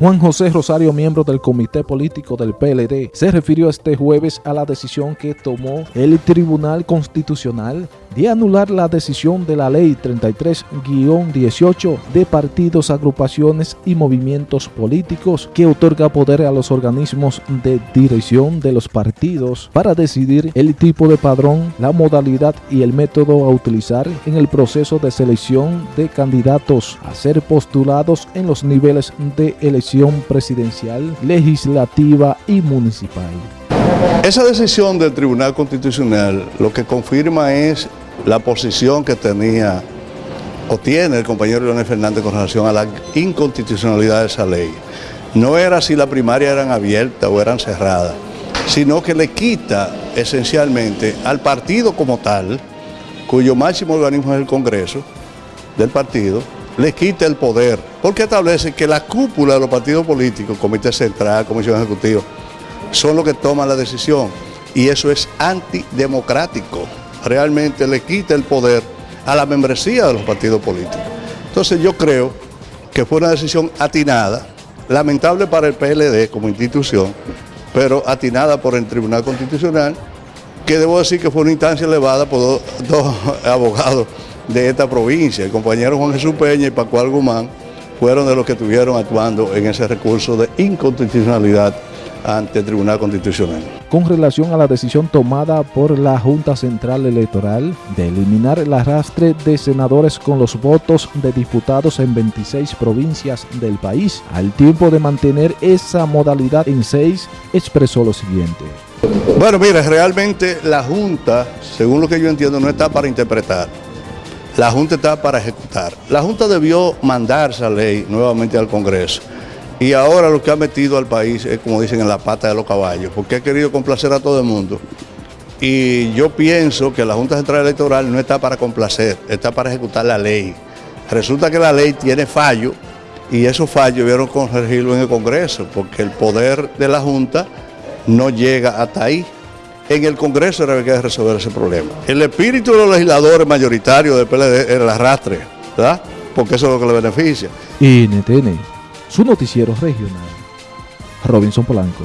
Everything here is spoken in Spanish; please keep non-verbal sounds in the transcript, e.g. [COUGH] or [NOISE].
Juan José Rosario, miembro del comité político del PLD, se refirió este jueves a la decisión que tomó el Tribunal Constitucional de anular la decisión de la Ley 33-18 de partidos, agrupaciones y movimientos políticos que otorga poder a los organismos de dirección de los partidos para decidir el tipo de padrón, la modalidad y el método a utilizar en el proceso de selección de candidatos a ser postulados en los niveles de elección presidencial, legislativa y municipal. Esa decisión del Tribunal Constitucional lo que confirma es la posición que tenía o tiene el compañero Leonel Fernández con relación a la inconstitucionalidad de esa ley. No era si las primarias eran abiertas o eran cerradas, sino que le quita esencialmente al partido como tal, cuyo máximo organismo es el Congreso del partido, le quita el poder, porque establece que la cúpula de los partidos políticos, Comité Central, Comisión Ejecutiva, son los que toman la decisión y eso es antidemocrático. Realmente le quita el poder a la membresía de los partidos políticos. Entonces yo creo que fue una decisión atinada, lamentable para el PLD como institución, pero atinada por el Tribunal Constitucional, que debo decir que fue una instancia elevada por dos, dos [LAUGHS] abogados de esta provincia. El compañero Juan Jesús Peña y Paco Guzmán fueron de los que estuvieron actuando en ese recurso de inconstitucionalidad ante el Tribunal Constitucional. Con relación a la decisión tomada por la Junta Central Electoral de eliminar el arrastre de senadores con los votos de diputados en 26 provincias del país, al tiempo de mantener esa modalidad en 6, expresó lo siguiente. Bueno, mira, realmente la Junta, según lo que yo entiendo, no está para interpretar. La Junta está para ejecutar. La Junta debió mandar esa ley nuevamente al Congreso y ahora lo que ha metido al país es, como dicen, en la pata de los caballos, porque ha querido complacer a todo el mundo. Y yo pienso que la Junta Central Electoral no está para complacer, está para ejecutar la ley. Resulta que la ley tiene fallo y esos fallos vieron corregirlo en el Congreso, porque el poder de la Junta no llega hasta ahí. En el Congreso era que resolver ese problema. El espíritu de los legisladores mayoritarios del PLD era el arrastre, ¿verdad? Porque eso es lo que le beneficia. NTN su noticiero regional. Robinson Polanco.